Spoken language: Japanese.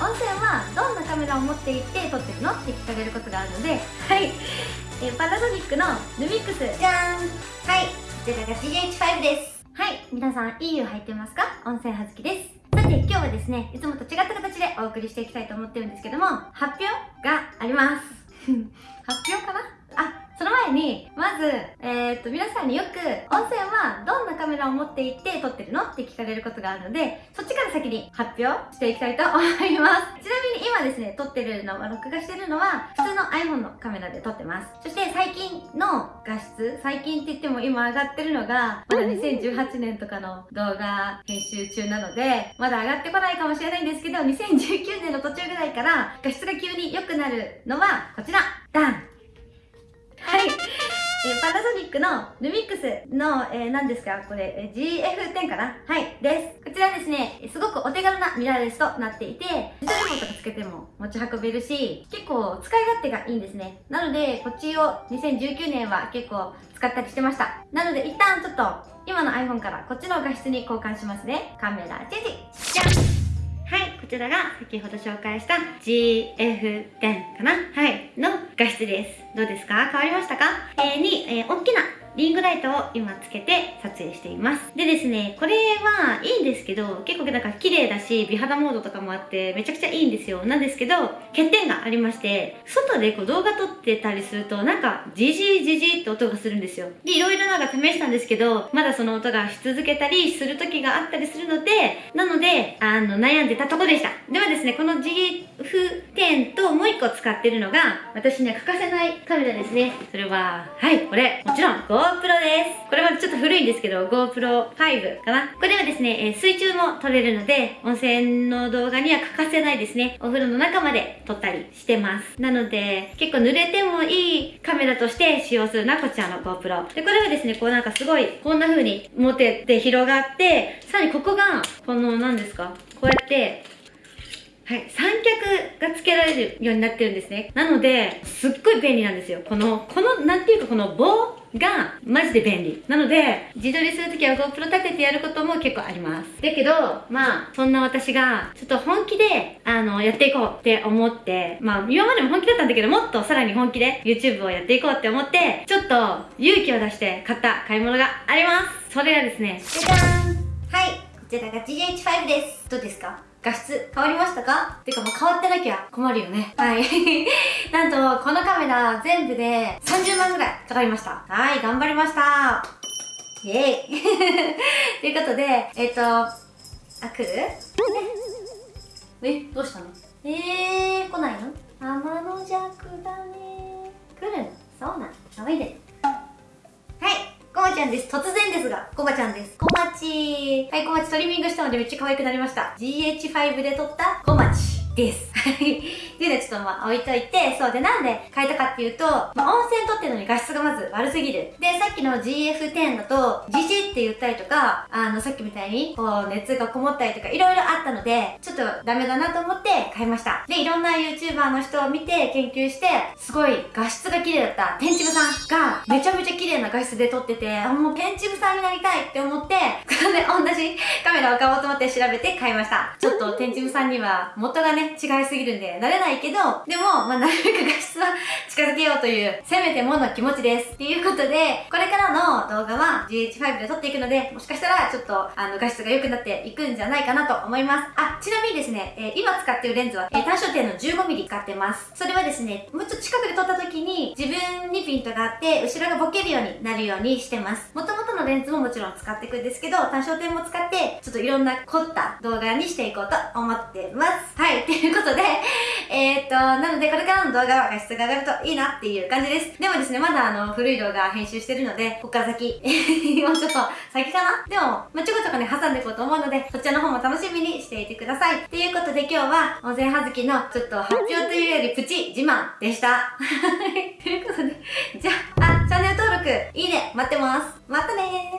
温泉はどんなカメラを持っていって撮ってるのって聞かれることがあるのではい。えパナソニックのヌミックス。じゃーん。はい。こちらが GH5 です。はい。皆さんいい湯入ってますか？温泉はずきです。さて今日はですねいつもと違った形でお送りしていきたいと思ってるんですけども発表があります。発表かな？あその前に、まず、えー、っと、皆さんによく、温泉はどんなカメラを持って行って撮ってるのって聞かれることがあるので、そっちから先に発表していきたいと思います。ちなみに今ですね、撮ってるのは、録画してるのは、普通の iPhone のカメラで撮ってます。そして最近の画質、最近って言っても今上がってるのが、まだ2018年とかの動画編集中なので、まだ上がってこないかもしれないんですけど、2019年の途中ぐらいから画質が急に良くなるのは、こちらダンはい。え、パナソニックのルミックスの、えー、何ですか？これ、えー、GF10 かな？はい、です。こちらですね、すごくお手軽なミラーレスとなっていて、自動リモートがつけても持ち運べるし、結構使い勝手がいいんですね。なので、こっちを2019年は結構使ったりしてました。なので、一旦ちょっと、今の iPhone からこっちの画質に交換しますね。カメラチェンジじゃん、ちらが先ほど紹介した GF10 かな？はい、の画質です。どうですか？変わりましたか？えー、に、えー、大きなリングライトを今つけて撮影しています。でですね、これはいいんですけど、結構なんか綺麗だし、美肌モードとかもあってめちゃくちゃいいんですよ。なんですけど、欠点がありまして、外でこう動画撮ってたりすると、なんかジジジジって音がするんですよ。で、いろいろなんか試したんですけど、まだその音がし続けたりする時があったりするので、なので、あの、悩んでたとこでした。ではですね、この GF10 ともう一個使ってるのが、私には欠かせないカメラですね。それは、はい、これ、もちろんゴ GoPro です。これはちょっと古いんですけど、GoPro5 かな。これはですね、え、水中も撮れるので、温泉の動画には欠かせないですね。お風呂の中まで撮ったりしてます。なので、結構濡れてもいいカメラとして使用するのはこちらの GoPro。で、これはですね、こうなんかすごい、こんな風に持てて広がって、さらにここが、この何ですかこうやって、はい、三脚が付けられるようになってるんですね。なので、すっごい便利なんですよ。この、この、なんていうかこの棒がマジで便利。なので、自撮りするときは GoPro 立ててやることも結構あります。だけど、まあ、そんな私が、ちょっと本気で、あの、やっていこうって思って、まあ、今までも本気だったんだけど、もっとさらに本気で YouTube をやっていこうって思って、ちょっと勇気を出して買った買い物があります。それがですね、じゃじゃーんはい、こちらが GH5 です。どうですか？画質変わりましたか？てかもう変わってなきゃ困るよね。はい。なんと、このカメラ全部で30万ぐらいかかりました。はい、頑張りました。イェイ ということで、えっ、ー、と、あ、来る？え、どうしたの？えー、来ないの？天の弱だね来るの？そうなの？かわいいで。ちゃんです。突然ですが、コバちゃんです。コマチはい、コマチトリミングしたのでめっちゃ可愛くなりました。GH5 で撮ったコマチ。です。はい。っていうのはちょっとまあ置いといて、そうでなんで変えたかっていうと、まあ、温泉撮ってるのに画質がまず悪すぎる。で、さっきの GF10 だと、ジジって言ったりとか、あの、さっきみたいに、こう、熱がこもったりとか、いろいろあったので、ちょっとダメだなと思って変えました。で、いろんな YouTuber の人を見て研究して、すごい画質が綺麗だった天チブさんが、めちゃめちゃ綺麗な画質で撮ってて、あ、もう天チブさんになりたいって思って、これで同じカメラを買おうと思って調べて買いました。ちょっと天チブさんには元がね、ね違いすぎるんで、慣れないけど、でも、まあ、なるべく画質は近づけようという、せめてもの気持ちです。っていうことで、これからの動画は GH5 で撮っていくので、もしかしたらちょっと、あの、画質が良くなっていくんじゃないかなと思います。あ、ちなみにですね、えー、今使ってるレンズは、えー、単焦点の 15mm 使ってます。それはですね、もうちょっと近くで撮った時に、自分にピントがあって、後ろがボケるようになるようにしてます。元々のレンズももちろん使っていくんですけど、単焦点も使って、ちょっといろんな凝った動画にしていこうと思ってます。はい、ということで、えー、っと、なのでこれからの動画は画質が上がるといいなっていう感じです。でもですね、まだあの、古い動画編集してるので、こっから先、もうちょっと先かな？でも、まあ、ちょこちょこね、挟んでいこうと思うので、そちらの方も楽しみにしていてください。ということで今日は、温泉はずきのちょっと発表というよりプチ自慢でした。ということで、じゃあ、あ、チャンネル登録、いいね、待ってます。またねー。